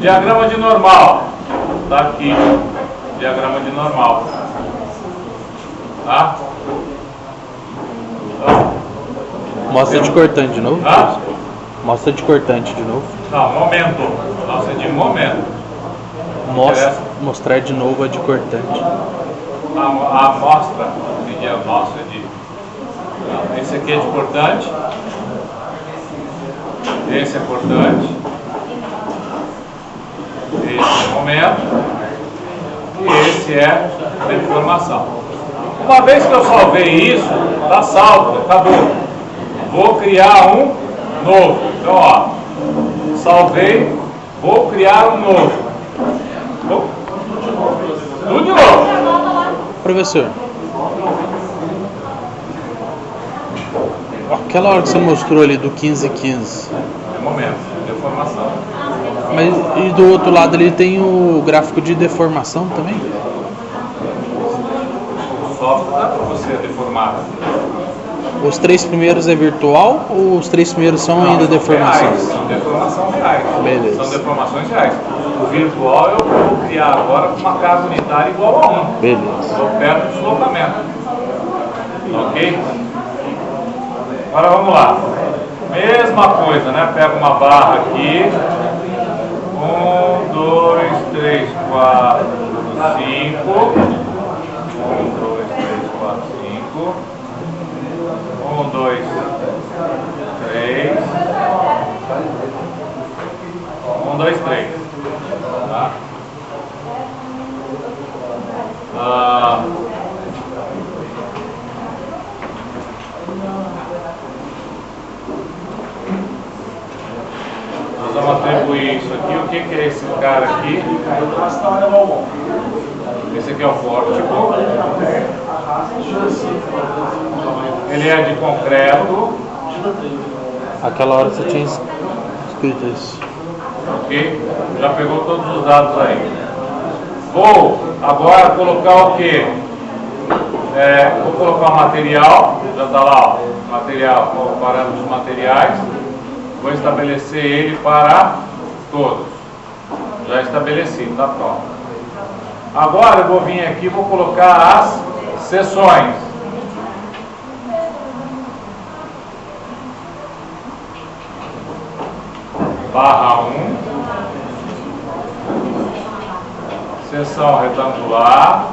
Diagrama de normal. Tá aqui. Diagrama de normal. Tá? Então, Mostra de cortante de novo. Hã? Mostra de cortante de novo. não, momento. Nossa, de momento. Mostra, mostrar de novo a de cortante. A, a amostra, pedir a amostra de. esse aqui é de cortante. Esse é cortante. Momento. E esse é deformação. Uma vez que eu salvei isso, tá salvo, acabou. Vou criar um novo. Então, ó, salvei, vou criar um novo. Vou- Tudo de novo. Professor. Aquela hora que você mostrou ali do 1515. É momento, deformação. Mas e do outro lado ali tem o gráfico de deformação também? O software dá para você deformar. Os três primeiros é virtual ou os três primeiros são ainda Não, são deformações? reais, São deformação reais. Beleza. São deformações reais. O virtual eu vou criar agora com uma carga unitária igual a 1. Beleza. Estou perto do deslocamento. Ok? Agora vamos lá. Mesma coisa, né? Pega uma barra aqui. Um, dois, três, quatro, cinco. Um, dois, três, quatro, cinco. Um, dois, três. Um, dois, três. Tá? Ah, nós vamos atribuir isso aqui. O que, que é esse cara aqui? Esse aqui é o pórtico. Ele é de concreto. Aquela hora você tinha es- escrito isso. Ok? Já pegou todos os dados aí. Vou agora colocar o que? vou colocar o material, já está lá, ó, material, ó, parâmetros materiais. Vou estabelecer ele para todos. Já estabeleci, está pronto. Agora eu vou vir aqui e vou colocar as seções. Barra 1. Seção retangular.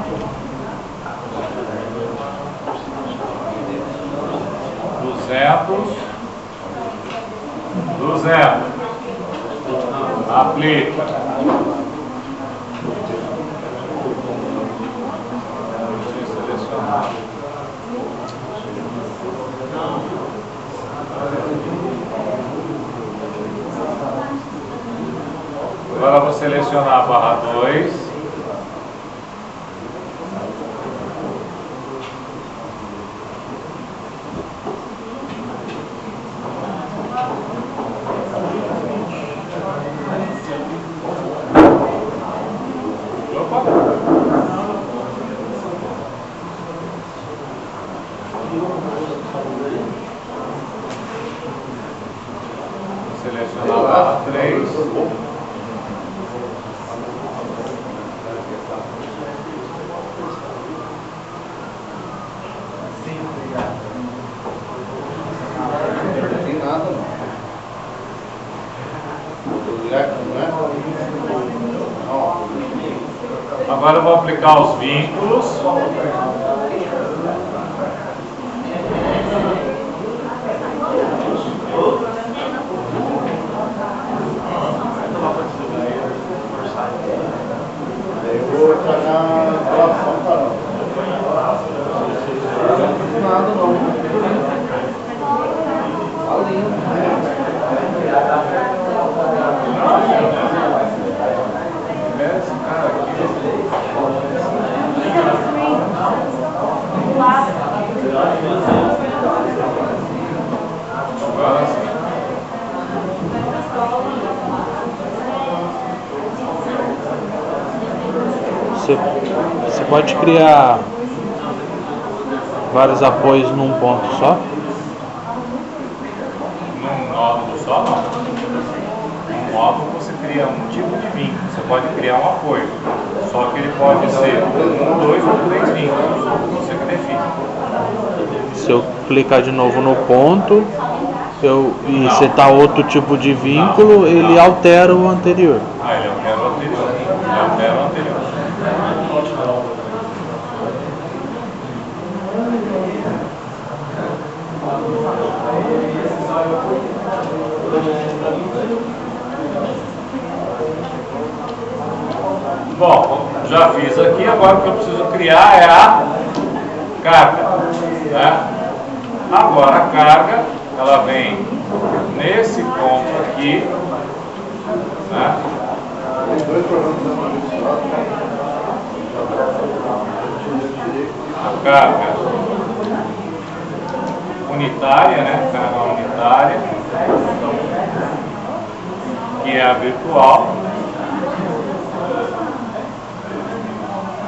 Duzentos. Duzentos. Selecionar. Agora vou selecionar a barra 2. Opa! Vou selecionar a barra 3. Não tem nada não. Vou ligar aqui, não é? Ó, Agora eu vou aplicar os vínculos. Aí eu vou entrar na relação, tá não. Não tem nada não. Tá Esse cara aqui. Agora sim. Você, você pode criar vários apoios num ponto só? Num nódulo só, não. Num módulo você cria um tipo de vínculo, você pode criar um apoio. Só que ele pode ser um, dois ou três vínculos, você que define. Se eu clicar de novo no ponto eu, e Não. setar outro tipo de vínculo, Não, ele altera o anterior. Ah, ele altera o anterior. Ele altera o anterior. Bom, já fiz aqui, agora o que eu preciso criar é a carga. Né? Agora a carga, ela vem nesse ponto aqui, né? A carga unitária, né? Carga unitária, que é a virtual.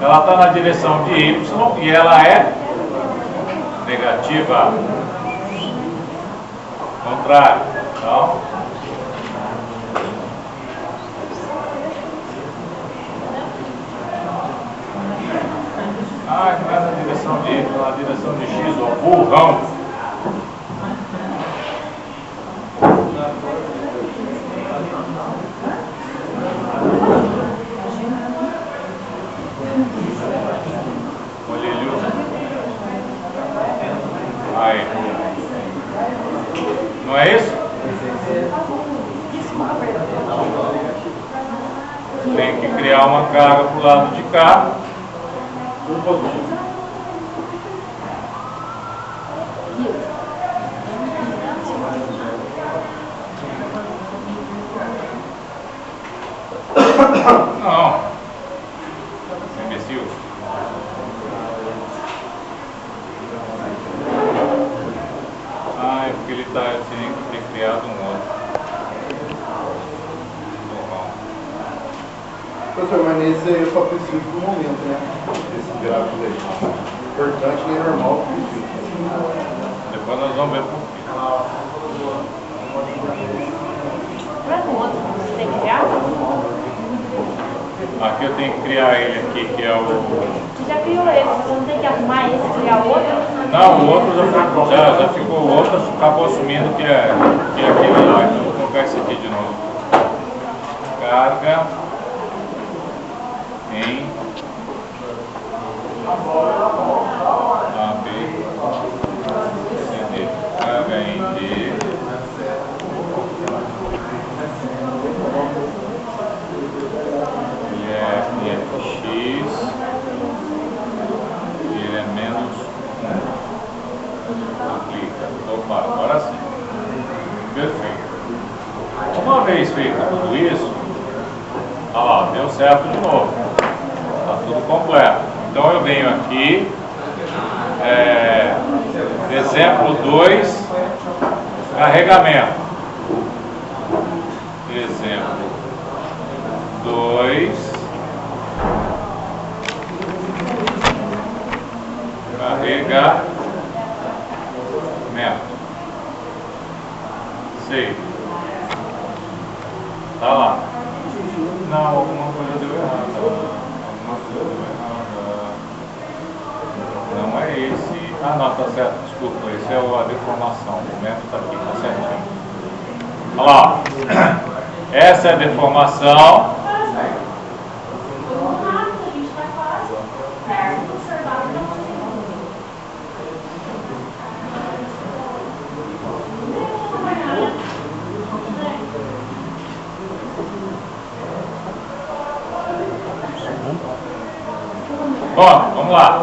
Ela está na direção de Y e ela é negativa. Contrário. Então, Ah, não é na direção de Y, é na direção de X, ó, burrão. Olha ele. Aí. Não é isso? Tem que criar uma carga pro lado de cá. Tudo positivo. Não. Imbecil. Ah, é porque ele tá, tinha que ter criado um outro. Normal. Professor, mas nesse aí eu só preciso do momento, né? Esse gráfico aí. Importante e normal. Depois nós vamos ver por quê. Não é no outro que você tem que criar? Aqui eu tenho que criar ele aqui, que é o. Você já criou esse, você não tem que arrumar esse e criar outro? Não, o outro já, foi, já, já ficou, o outro acabou assumindo que é, que é aquele lá, então vou colocar esse aqui de novo. Carga em A, B, C, D. Carga em D. Ele é, ele é X. E ele é menos 1. Clica. Opa, agora sim. Perfeito. Uma vez feito tudo isso, olha deu certo de novo. Está tudo completo. Então eu venho aqui, é, exemplo 2, carregamento. Exemplo 2. Carregamento. Sei. Tá lá. Não, alguma coisa deu errada. Alguma coisa deu errada. Não é esse. Ah, não, tá certo. Desculpa, esse é a deformação. O momento tá aqui, tá certinho. Olha lá. Essa é a deformação. Vamos lá.